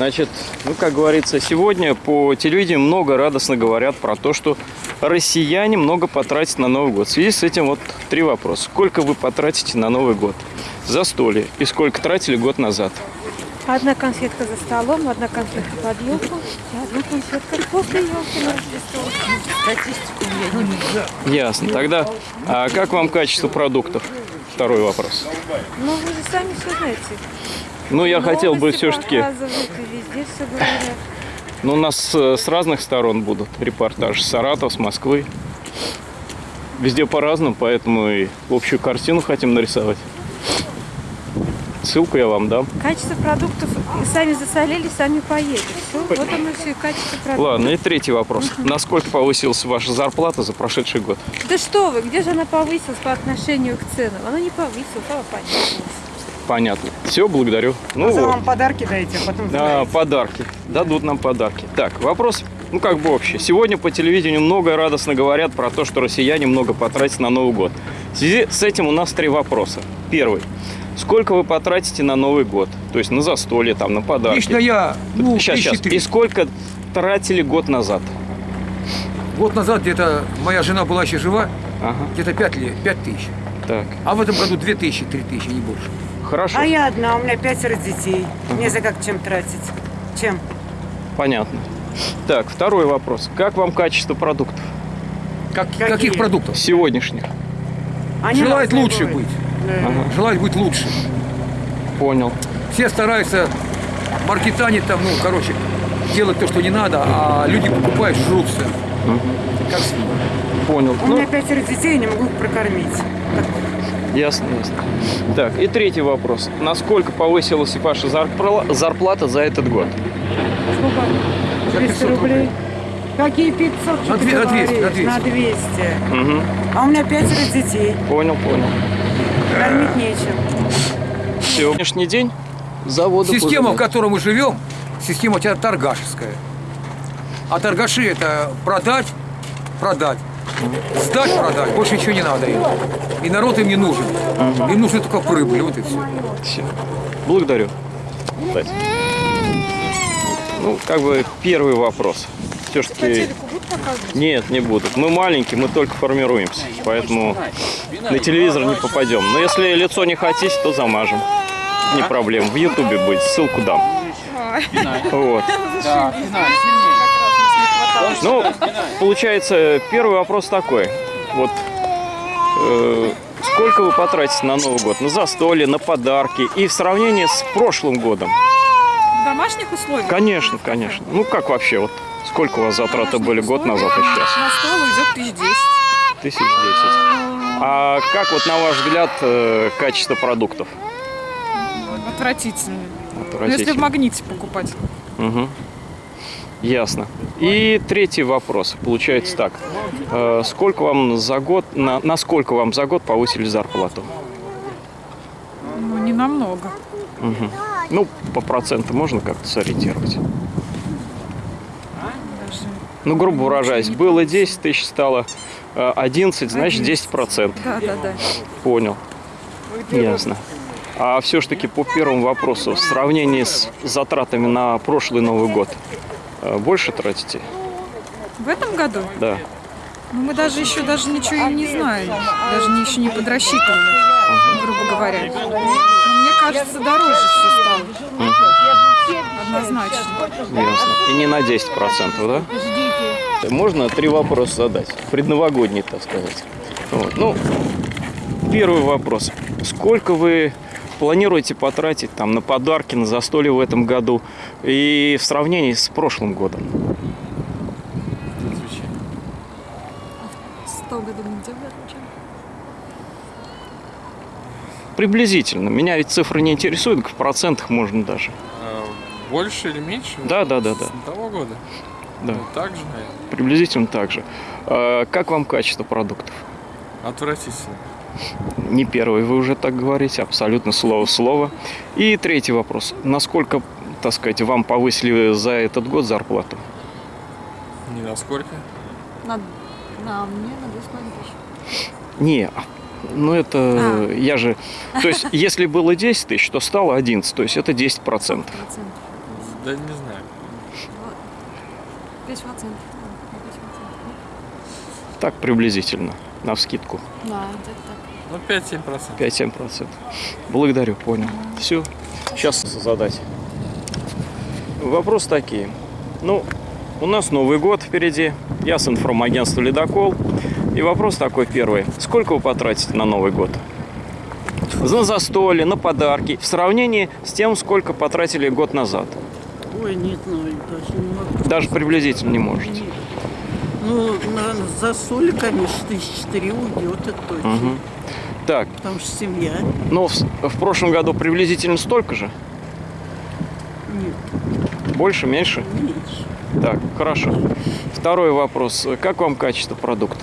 Значит, ну, как говорится, сегодня по телевидению много радостно говорят про то, что россияне много потратят на Новый год. В связи с этим вот три вопроса. Сколько вы потратите на Новый год? За столе. И сколько тратили год назад? Одна конфетка за столом, одна конфетка под елку одна конфетка после елки на Рождество. Ясно. Тогда, а как вам качество продуктов? Второй вопрос. Ну, вы же сами все знаете. Ну, я хотел бы все-таки... Ну, у нас э, с разных сторон будут репортажи. С Саратова, с Москвы. Везде по-разному, поэтому и общую картину хотим нарисовать. Ссылку я вам дам. Качество продуктов и сами засолили, сами поели. Все, вот оно все, качество продуктов. Ладно, и третий вопрос. Насколько повысилась ваша зарплата за прошедший год? Да что вы, где же она повысилась по отношению к ценам? Она не повысилась, она понизилась. Понятно. Все, благодарю. Ну, За вот. вам подарки дайте, а потом Да, подарки. Дадут нам подарки. Так, вопрос, ну как бы общий. Сегодня по телевидению много радостно говорят про то, что россияне много потратят на Новый год. В связи с этим у нас три вопроса. Первый. Сколько вы потратите на Новый год? То есть на застолье, там, на подарки. Лично я, ну, сейчас, сейчас. три. И сколько тратили год назад? Год назад где-то моя жена была еще жива, Ага, где-то 5 лет, 5 тысяч. так. А в этом году 2 тысячи, 3 тысячи, не больше. Хорошо, А я одна, у меня пятеро детей. Мне за как чем тратить? Чем? понятно. Так, второй вопрос. Как вам качество продуктов Как, Какие? Каких продуктов? сегодняшних? Они Желает лучше бывают. быть. Да. Ага, Желает быть лучше. понял. Все стараются маркетанить там, ну, короче, делать то, что не надо, а люди покупают, жрутся. Как свиньи. Понял. У Ну, меня пятеро детей, я не могу их прокормить. Ясно, ясно. Так, и третий вопрос. Насколько повысилась ваша зарпла- зарплата за этот год? Сколько? За 200 500 рублей. Какие 500? что На две- на 200, на говоришь? 200. На 200. Угу. А у меня пятеро детей. Понял, понял. Кормить нечем. Сегодняшний день заводы Система, в которой мы живем, система у тебя торгашеская. А торгаши это продать, продать, сдать, продать. Больше ничего не надо им. И народ им не нужен. Им нужны только прибыль, вот и все. Все. Благодарю. Кстати. Ну, как бы первый вопрос. Все-таки... Нет, не будут. Мы маленькие, мы только формируемся. Поэтому на телевизор не попадем. Но если лицо не хотите, то замажем. Не проблема. В Ютубе будет. Ссылку дам. Вот. Ну, получается, первый вопрос такой. Вот э, сколько вы потратите на Новый год? На застолье, на подарки и в сравнении с прошлым годом? В домашних условиях Конечно, конечно. Ну как вообще вот? Сколько у вас затраты были год назад и сейчас? на стол уйдет тысяч десять. Тысяч десять. А как вот на ваш взгляд э, качество продуктов? Отвратительно. Ну, если в Отвратительно. магните покупать. Мгм. Ясно. И третий вопрос. Получается так. Э, сколько вам за год, на, на сколько вам за год повысили зарплату? Ну, не намного. Мгм. Ну, по проценту можно как-то сориентировать? Даже. Ну, грубо выражаясь, было 10 тысяч, стало э, 11, значит 10 процентов. Да, да, да. Понял. Ясно. А все-таки по первому вопросу, в сравнении с затратами на прошлый Новый год, э, больше тратите? В этом году Да. ну, мы даже еще даже ничего и не знаем. Даже еще не подрасчитывали, грубо говоря. Но мне кажется, дороже все стало. Однозначно. Ясно. И не на 10 процентов, да? Можно три вопроса задать? Предновогодний, так сказать. Вот. Ну, первый вопрос. Сколько вы планируете потратить там на подарки, на застолье в этом году и в сравнении с прошлым годом? Приблизительно. Меня ведь цифры не интересуют, в процентах можно даже. А, Больше или меньше? Да, да, да, да. С того года? Да. Ну, так же, наверное. Приблизительно так же. А Как вам качество продуктов? Отвратительно. Не первый, вы уже так говорите, абсолютно слово в слово. И третий вопрос. Насколько, так сказать, вам повысили за этот год зарплату? Ни насколько. На, на мне на две с половиной тысячи. Не, ну это, А. я же... То есть, если было 10 тысяч, то стало 11, то есть это 10%. Процентов. Да не знаю. 5%. Так приблизительно, на вскидку. Да, где-то так. Ну, 5-7%. 5-7%. Благодарю, понял. Все. Сейчас задать. Вопрос такие. Ну, у нас Новый год впереди. Я с информагентства «Ледокол». И вопрос такой первый. Сколько вы потратите на Новый год? На застолье, на подарки. В сравнении с тем, сколько потратили год назад. Ой, не знаю, даже не могу. Даже приблизительно не можете. Ну, на, за соль, конечно, тысячи три уйдет, это точно. Мгм. Так, Потому что семья. ну в, в прошлом году приблизительно столько же? Нет, Больше, меньше? меньше. Так, хорошо. Второй вопрос. Как вам качество продуктов?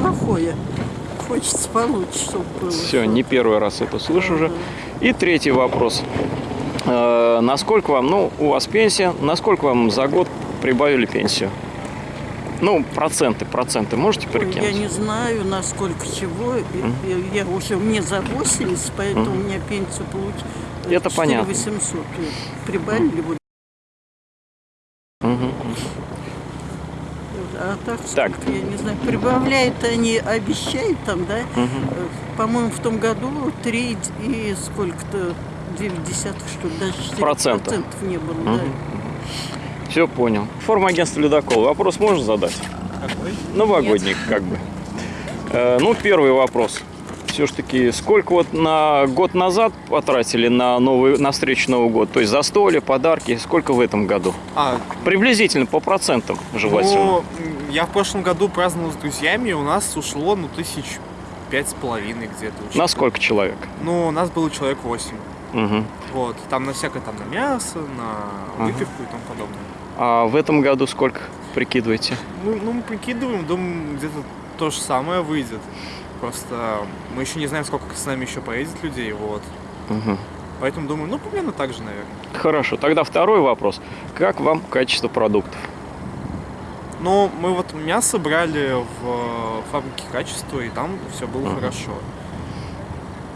Плохое. Хочется получше, чтобы было. Все, не первый раз это слышу уже. И третий вопрос. Э, насколько вам, ну, у вас пенсия, насколько вам за год прибавили пенсию? Ну, проценты, проценты можете Ой, перекинуть? я не знаю, насколько чего. Я, я уже мне за 80, поэтому у меня пенсию получила. Это понятно. 800 прибавили. Вот. Мгм. А так, Так. я не знаю, прибавляют они, обещают там, да? Э, По-моему, в том году 3 и сколько-то, 9 десятых, что ли, даже 4 Процента. процентов не было, да. Все понял. Форма агентства «Ледокол». Вопрос можно задать? Новогодний, как бы. Э, ну, первый вопрос. Все-таки сколько вот на год назад потратили на, новый, на встречу Нового года? То есть застолье, подарки, сколько в этом году? А, Приблизительно по процентам желательно. ну, я в прошлом году праздновал с друзьями, у нас ушло, ну, тысяч пять с половиной где-то. На сколько человек? Ну, у нас было человек восемь. Мгм. Вот, там на всякое, там, на мясо, на выпивку и тому подобное. А в этом году сколько прикидываете? Ну, ну, мы прикидываем, думаем, где-то то же самое выйдет. Просто мы еще не знаем, сколько с нами еще поедет людей, вот. Мгм. Поэтому думаю, ну, примерно так же, наверное. Хорошо. Тогда второй вопрос. Как вам качество продуктов? Но мы вот мясо брали в э, фабрике качества, и там все было Мгм. хорошо.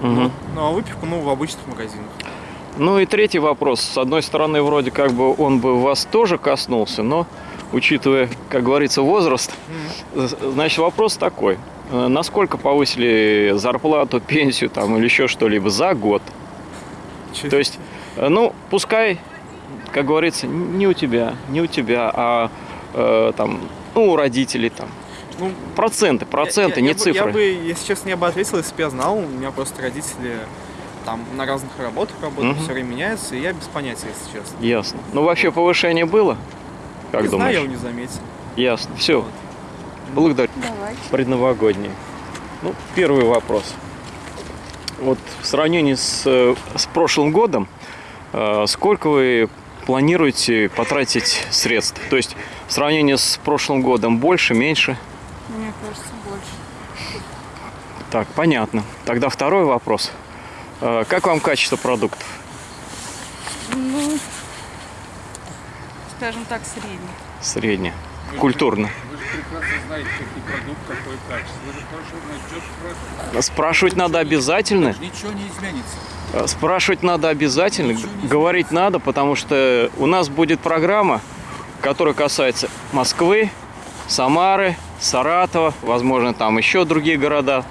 Мгм. Ну, а выпивку, ну, в обычных магазинах. Ну и третий вопрос. С одной стороны, вроде как бы он бы вас тоже коснулся, но учитывая, как говорится, возраст, значит вопрос такой. Э, Насколько повысили зарплату, пенсию там или еще что-либо за год? Чё- То есть, э, ну, пускай, как говорится, не у тебя, не у тебя, а э, там, ну, у родителей там. Ну, Проценты, проценты, я- не я бы- цифры. Я бы, если честно, я бы ответил, если бы я знал. У меня просто родители там на разных работах работают, Мгм. все время меняются, и я без понятия, если честно. Ясно. Ну, вообще повышение было? Как не думаешь? знаю, я его не заметил. Ясно. Все. Благодарю. Давайте. Предновогодние. Ну, первый вопрос. Вот в сравнении с, э, с прошлым годом, э, сколько вы планируете потратить средств? То есть в сравнении с прошлым годом больше, меньше? Мне кажется, больше. Так, понятно. Тогда второй вопрос. Э, Как вам качество продуктов? Ну, скажем так, средний. Среднее. Культурно. Вы же прекрасно знаете, какие продукты, какое качество. Вы же хорошо знаете, что спрашивать. Спрашивать надо обязательно. Ничего не изменится. Э, Спрашивать надо обязательно, говорить надо, потому что у нас будет программа, которая касается Москвы, Самары, Саратова, возможно, там еще другие города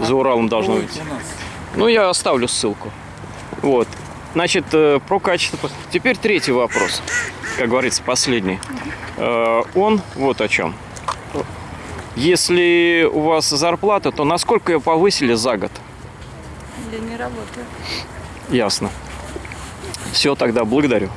за Уралом должно быть. Ну, я оставлю ссылку. Вот. Значит, э, про качество. Теперь третий вопрос, как говорится, последний. Э, Он вот о чем. Если у вас зарплата, то насколько ее повысили за год? Я не работаю. Ясно. Все, тогда благодарю.